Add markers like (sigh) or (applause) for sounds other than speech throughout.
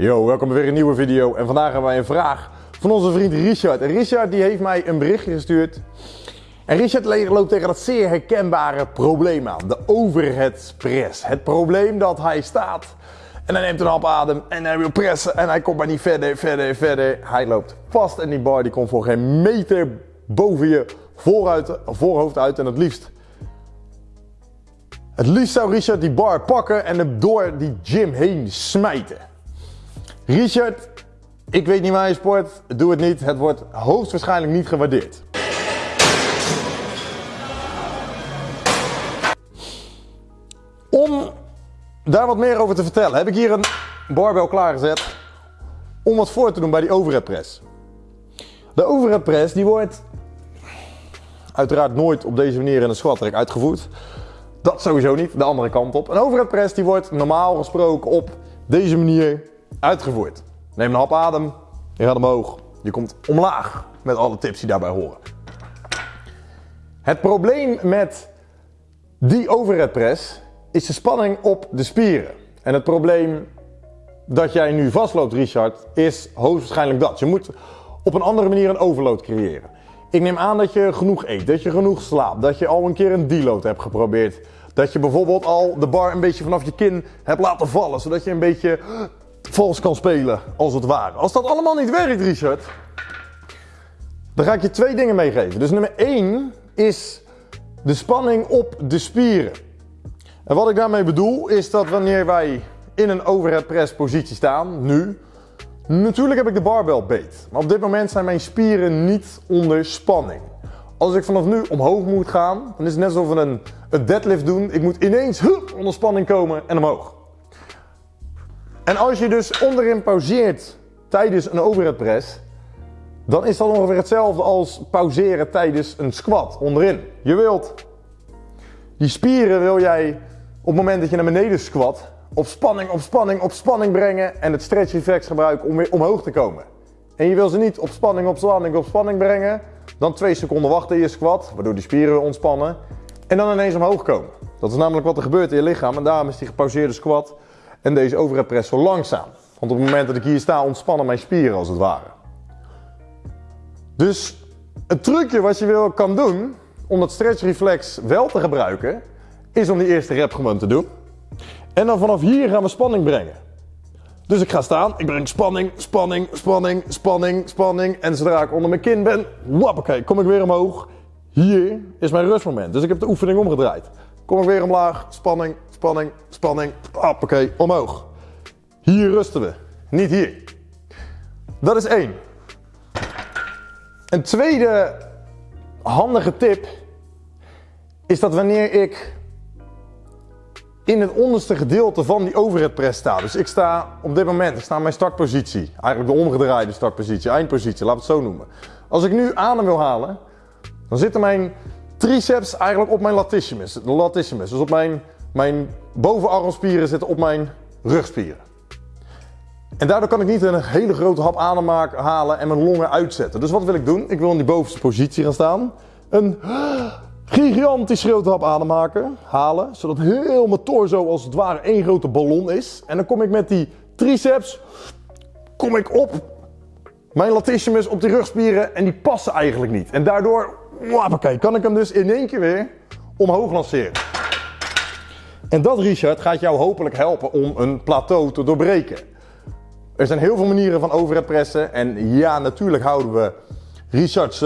Yo, welkom bij weer een nieuwe video. En vandaag hebben wij een vraag van onze vriend Richard. En Richard die heeft mij een berichtje gestuurd. En Richard loopt tegen dat zeer herkenbare probleem aan. De overhead press. Het probleem dat hij staat en hij neemt een hap adem en hij wil pressen en hij komt maar niet verder, verder, verder. Hij loopt vast en die bar die komt voor geen meter boven je vooruit, voorhoofd uit en het liefst het liefst zou Richard die bar pakken en hem door die gym heen smijten. Richard, ik weet niet waar je sport, doe het niet. Het wordt hoogstwaarschijnlijk niet gewaardeerd. Om daar wat meer over te vertellen, heb ik hier een barbel klaargezet om wat voor te doen bij die overhead press. De overhead press die wordt uiteraard nooit op deze manier in een squat rack uitgevoerd. Dat sowieso niet, de andere kant op. Een overhead press die wordt normaal gesproken op deze manier uitgevoerd. Neem een hap adem, je gaat omhoog, je komt omlaag met alle tips die daarbij horen. Het probleem met die overhead press is de spanning op de spieren. En het probleem dat jij nu vastloopt, Richard, is hoogstwaarschijnlijk dat. Je moet op een andere manier een overload creëren. Ik neem aan dat je genoeg eet, dat je genoeg slaapt, dat je al een keer een deload hebt geprobeerd. Dat je bijvoorbeeld al de bar een beetje vanaf je kin hebt laten vallen, zodat je een beetje vals kan spelen, als het ware. Als dat allemaal niet werkt, Richard, dan ga ik je twee dingen meegeven. Dus nummer 1 is de spanning op de spieren. En wat ik daarmee bedoel is dat wanneer wij in een overhead press positie staan, nu, natuurlijk heb ik de barbel beet. Maar op dit moment zijn mijn spieren niet onder spanning. Als ik vanaf nu omhoog moet gaan, dan is het net alsof we een, een deadlift doen. Ik moet ineens onder spanning komen en omhoog. En als je dus onderin pauzeert tijdens een overhead press, dan is dat ongeveer hetzelfde als pauzeren tijdens een squat onderin. Je wilt die spieren wil jij op het moment dat je naar beneden squat, op spanning, op spanning, op spanning brengen en het stretch reflex gebruiken om weer omhoog te komen. En je wil ze niet op spanning, op spanning, op spanning brengen, dan twee seconden wachten in je squat, waardoor die spieren weer ontspannen en dan ineens omhoog komen. Dat is namelijk wat er gebeurt in je lichaam en daarom is die gepauzeerde squat en deze overhead zo langzaam. Want op het moment dat ik hier sta ontspannen mijn spieren als het ware. Dus het trucje wat je wil kan doen om dat stretch reflex wel te gebruiken, is om die eerste rep gewoon te doen. En dan vanaf hier gaan we spanning brengen. Dus ik ga staan, ik breng spanning, spanning, spanning, spanning, spanning. En zodra ik onder mijn kin ben, wappakee, kom ik weer omhoog. Hier is mijn rustmoment. Dus ik heb de oefening omgedraaid. Kom ik weer omlaag, spanning, spanning, spanning, hoppakee, omhoog. Hier rusten we, niet hier. Dat is één. Een tweede handige tip is dat wanneer ik in het onderste gedeelte van die overhead press sta. Dus ik sta op dit moment, ik sta in mijn startpositie. Eigenlijk de omgedraaide startpositie, eindpositie, laat het zo noemen. Als ik nu adem wil halen, dan zitten mijn triceps eigenlijk op mijn latissimus. Latissimus, dus op mijn, mijn bovenarmspieren zitten op mijn rugspieren. En daardoor kan ik niet een hele grote hap adem halen en mijn longen uitzetten. Dus wat wil ik doen? Ik wil in die bovenste positie gaan staan. Een (gasps) gigantisch grote hap ademmaken, halen, zodat heel mijn torso als het ware één grote ballon is. En dan kom ik met die triceps, kom ik op mijn latissimus op die rugspieren en die passen eigenlijk niet. En daardoor, wappakee, kan ik hem dus in één keer weer omhoog lanceren. En dat, Richard, gaat jou hopelijk helpen om een plateau te doorbreken. Er zijn heel veel manieren van overhead pressen. En ja, natuurlijk houden we Richard's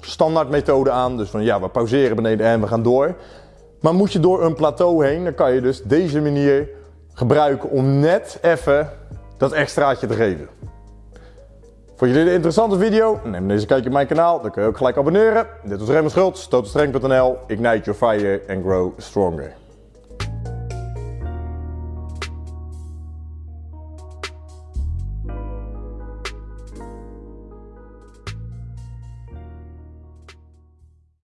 standaardmethode aan. Dus van ja, we pauzeren beneden en we gaan door. Maar moet je door een plateau heen, dan kan je dus deze manier gebruiken om net even dat extraatje te geven. Vond je dit een interessante video? Neem deze kijkje op mijn kanaal, dan kun je ook gelijk abonneren. Dit was Raymond Schultz, totalstrength.nl. Ignite your fire and grow stronger.